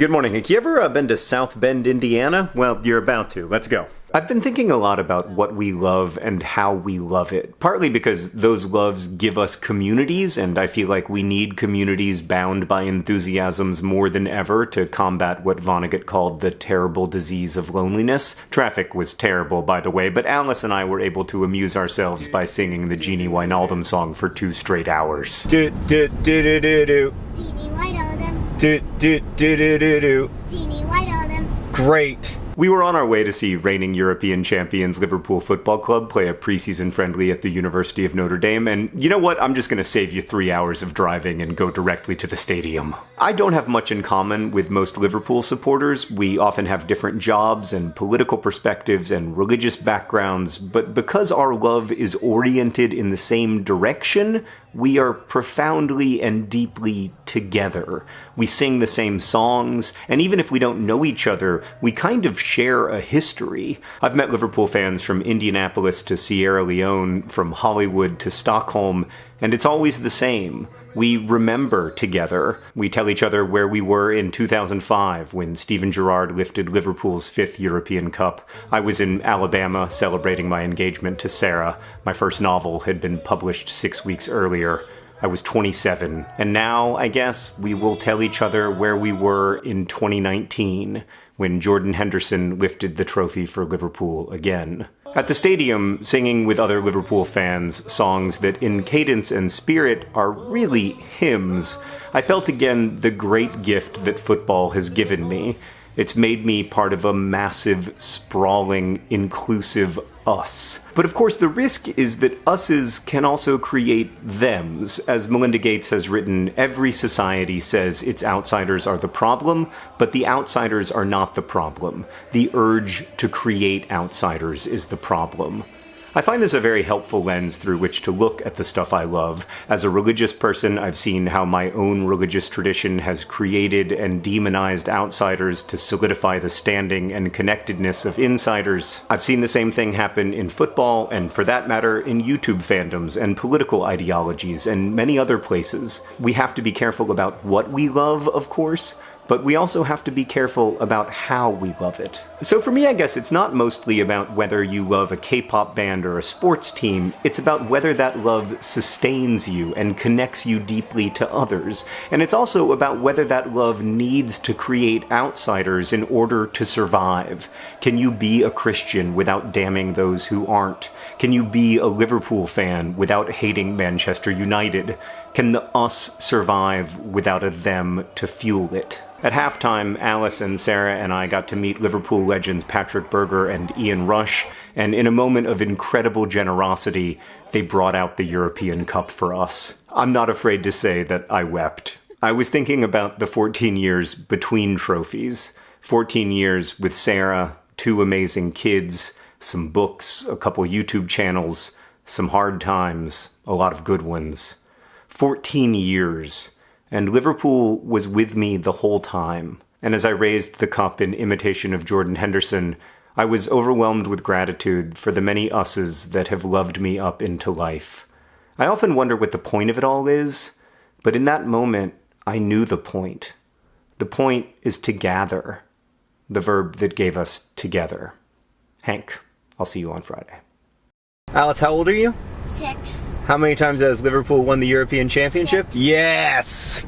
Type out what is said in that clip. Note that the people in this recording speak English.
Good morning. Have you ever uh, been to South Bend, Indiana? Well, you're about to. Let's go. I've been thinking a lot about what we love and how we love it. Partly because those loves give us communities, and I feel like we need communities bound by enthusiasms more than ever to combat what Vonnegut called the terrible disease of loneliness. Traffic was terrible, by the way, but Alice and I were able to amuse ourselves by singing the Gini Wijnaldum song for two straight hours. Do do do do do do. Teeny Do do do do do do. Gini Wijnaldum. Great. We were on our way to see reigning European champions Liverpool Football Club play a preseason friendly at the University of Notre Dame, and you know what? I'm just going to save you three hours of driving and go directly to the stadium. I don't have much in common with most Liverpool supporters. We often have different jobs and political perspectives and religious backgrounds, but because our love is oriented in the same direction, we are profoundly and deeply together. We sing the same songs, and even if we don't know each other, we kind of share a history. I've met Liverpool fans from Indianapolis to Sierra Leone, from Hollywood to Stockholm, and it's always the same. We remember together. We tell each other where we were in 2005 when Steven Gerrard lifted Liverpool's fifth European Cup. I was in Alabama celebrating my engagement to Sarah. My first novel had been published six weeks earlier. I was 27, and now, I guess, we will tell each other where we were in 2019 when Jordan Henderson lifted the trophy for Liverpool again. At the stadium, singing with other Liverpool fans songs that in cadence and spirit are really hymns, I felt again the great gift that football has given me. It's made me part of a massive, sprawling, inclusive us. But of course, the risk is that us's can also create thems. As Melinda Gates has written, every society says its outsiders are the problem, but the outsiders are not the problem. The urge to create outsiders is the problem. I find this a very helpful lens through which to look at the stuff I love. As a religious person, I've seen how my own religious tradition has created and demonized outsiders to solidify the standing and connectedness of insiders. I've seen the same thing happen in football, and for that matter, in YouTube fandoms and political ideologies and many other places. We have to be careful about what we love, of course, but we also have to be careful about how we love it. So for me, I guess it's not mostly about whether you love a K-pop band or a sports team, it's about whether that love sustains you and connects you deeply to others. And it's also about whether that love needs to create outsiders in order to survive. Can you be a Christian without damning those who aren't? Can you be a Liverpool fan without hating Manchester United? Can the us survive without a them to fuel it? At halftime, Alice and Sarah and I got to meet Liverpool legends Patrik Berger and Ian Rush, and in a moment of incredible generosity, they brought out the European Cup for us. I'm not afraid to say that I wept. I was thinking about the 14 years between trophies. 14 years with Sarah, two amazing kids, some books, a couple YouTube channels, some hard times, a lot of good ones. 14 years and Liverpool was with me the whole time. And as I raised the cup in imitation of Jordan Henderson, I was overwhelmed with gratitude for the many us's that have loved me up into life. I often wonder what the point of it all is, but in that moment, I knew the point. The point is to gather, the verb that gave us together. Hank, I'll see you on Friday. Alice, how old are you? Six. How many times has Liverpool won the European Championship? Six. Yes!